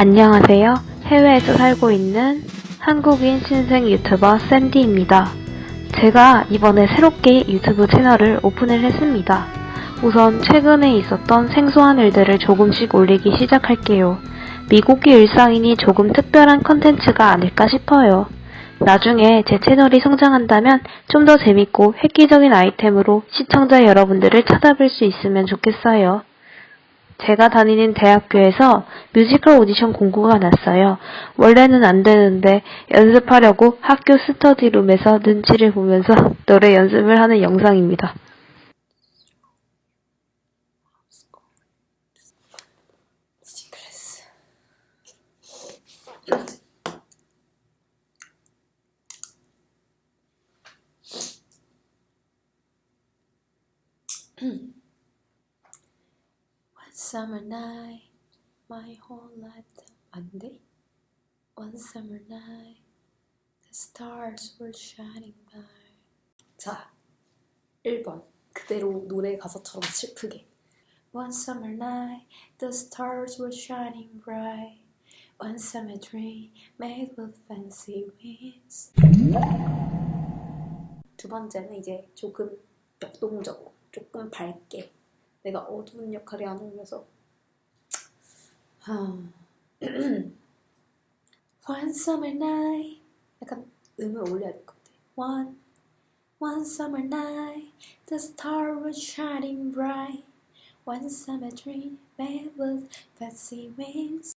안녕하세요. 해외에서 살고 있는 한국인 신생 유튜버 샌디입니다. 제가 이번에 새롭게 유튜브 채널을 오픈을 했습니다. 우선 최근에 있었던 생소한 일들을 조금씩 올리기 시작할게요. 미국의 일상이니 조금 특별한 컨텐츠가 아닐까 싶어요. 나중에 제 채널이 성장한다면 좀 더 재밌고 획기적인 아이템으로 시청자 여러분들을 찾아뵐 수 있으면 좋겠어요. 제가 다니는 대학교에서 뮤지컬 오디션 공고가 났어요. 원래는 안 되는데 연습하려고 학교 스터디룸에서 눈치를 보면서 노래 연습을 하는 영상입니다. One summer night, my whole life 안 돼? One summer night, the stars were shining bright. 자, 1번. 그대로 노래 가사처럼 슬프게. One summer night, the stars were shining bright. One summer dream made with fancy wings. 두 번째는 이제 조금 역동적으로, 조금 밝게. 내가 어두운 역할이 안 어울려서 하... One summer night 약간 음을 올려야 될 것 같아 One One summer night The star was shining bright One summer dream made with fancy wings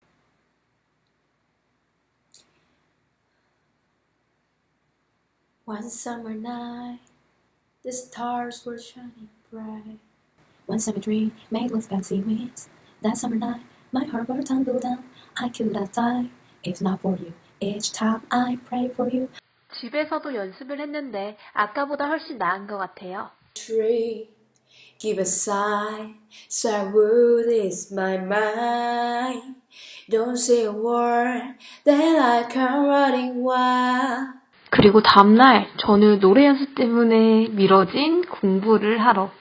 One summer night The stars were shining bright One summer dream made with fancy wings. That summer night, my heart will tumble down. I could have died if not for you. Each time I pray for you. 집에서도 연습을 했는데 아까보다 훨씬 나은 것 같아요. Tree, give a sigh. Sorrow is my mind. Don't say a word. Then I come running wild. 그리고 다음날 저는 노래 연습 때문에 미뤄진 공부를 하러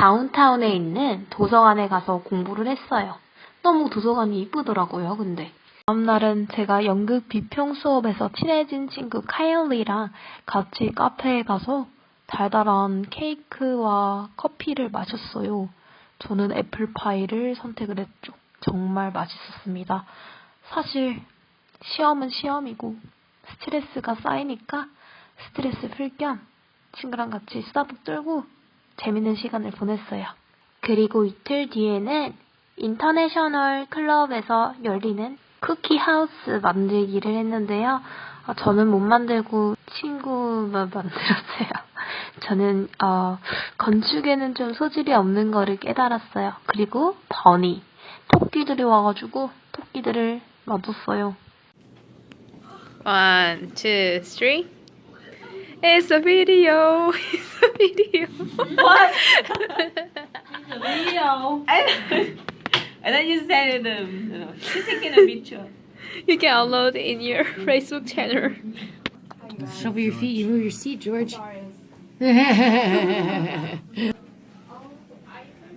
다운타운에 있는 도서관에 가서 공부를 했어요. 너무 도서관이 이쁘더라고요, 근데. 다음날은 제가 연극 비평 수업에서 친해진 친구 카일리랑 같이 카페에 가서 달달한 케이크와 커피를 마셨어요. 저는 애플파이를 선택을 했죠. 정말 맛있었습니다. 사실 시험은 시험이고 스트레스가 쌓이니까 스트레스 풀 겸 친구랑 같이 수다도 떨고 재밌는 시간을 보냈어요. 그리고 이틀 뒤에는 international club에서 열리는 cookie house 만들기를 했는데요. 어, 저는 못 만들고 친구만 만들었어요. 저는 어, 건축에는 좀 소질이 없는 거를 깨달았어요. 그리고 버니 토끼들이 와가지고 토끼들을 놔뒀어요. One, two, three. It's a video. It's a video. What? the video. I, And then you said um, uh, she's taking a picture. you can upload in your Facebook channel. Shuffle your feet. You move your seat, George. There you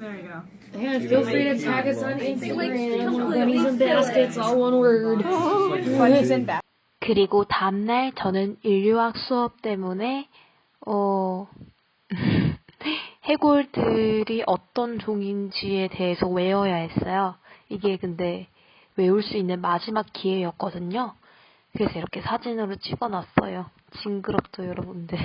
go. Yeah, feel free to tag us on Instagram. Bunnies and baskets, all one word. Bunnies in back. 그리고 다음날 저는 인류학 수업 때문에 어 해골들이 어떤 종인지에 대해서 외워야 했어요. 이게 근데 외울 수 있는 마지막 기회였거든요. 그래서 이렇게 사진으로 찍어놨어요. 징그럽죠, 여러분들.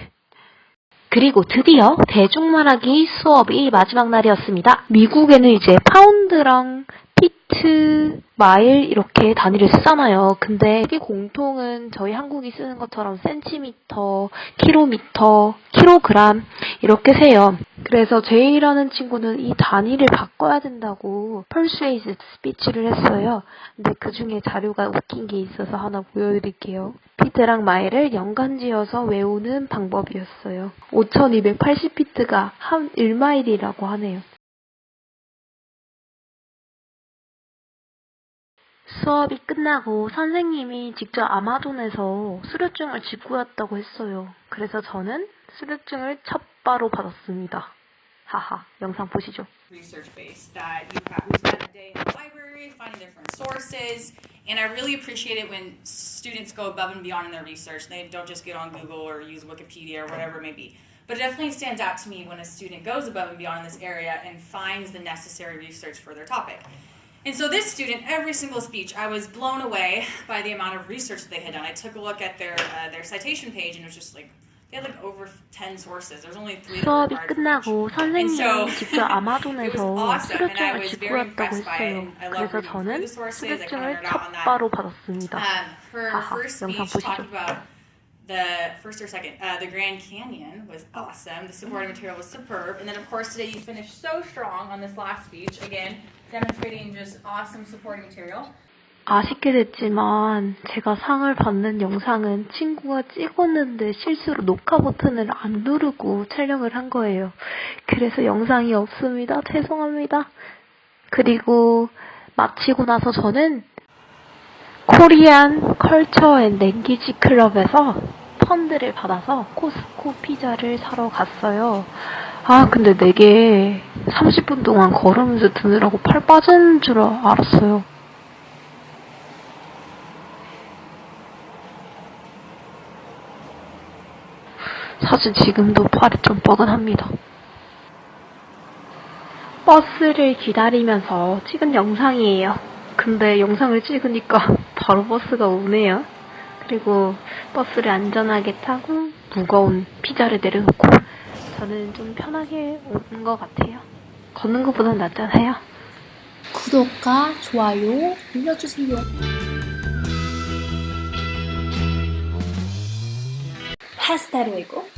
그리고 드디어 대중말하기 수업이 마지막 날이었습니다. 미국에는 이제 파운드랑 피트, 마일 이렇게 단위를 쓰잖아요. 근데 이 공통은 저희 한국이 쓰는 것처럼 센티미터, 킬로미터, 킬로그램 이렇게 써요. 그래서 제이라는 친구는 이 단위를 바꿔야 된다고 persuasive speech를 했어요. 근데 그 중에 자료가 웃긴 게 있어서 하나 보여드릴게요. 피트랑 마일을 연관지어서 외우는 방법이었어요. 5280피트가 한 1마일이라고 하네요. 수업이 끝나고 선생님이 직접 아마존에서 수료증을 직구했다고 했어요. 그래서 저는 수료증을 첫바로 받았습니다. 하하, 영상 보시죠. research base that you have spent a day in the library finding different sources And I really appreciate it when students go above and beyond in their research. They don't just get on Google or use Wikipedia or whatever it may be. But it definitely stands out to me when a student goes above and beyond in this area and finds the necessary research for their topic. And so this student, every single speech, I was blown away by the amount of research that they had done. I took a look at their uh, their citation page and it was just like they had like over 10 sources. There's only three that were 수업이 required for each. 끝나고 선생님이 so, 직접 It was 아마존에서 awesome, and I 수료증을 was very 지불했다고 impressed by it. 했어요. and I love 그래서 reading through 저는 the sources. I kind of 수료증을 nerd out on that. 첫바로 받았습니다. Um, her 하하, first 영상 speech 보시죠. The first or second, uh, the Grand Canyon was awesome. The supporting material was superb, and then of course today you finished so strong on this last speech. Again, demonstrating just awesome supporting material. 아쉽게 됐지만 제가 상을 받는 영상은 친구가 찍었는데 실수로 녹화 버튼을 안 누르고 촬영을 한 거예요. 그래서 영상이 없습니다. 죄송합니다. 그리고 마치고 나서 저는 Korean Culture and Language Club에서 펀드를 받아서 코스코 피자를 사러 갔어요. 아, 근데 네 개 30분 동안 걸으면서 드느라고 팔 빠지는 줄 알았어요. 사실 지금도 팔이 좀 뻐근합니다. 버스를 기다리면서 찍은 영상이에요. 근데 영상을 찍으니까 바로 버스가 오네요. 그리고 버스를 안전하게 타고 무거운 피자를 내려놓고 저는 좀 편하게 오는 것 같아요. 걷는 것보단 낫잖아요. 구독과 좋아요 눌러주세요. Hasta luego.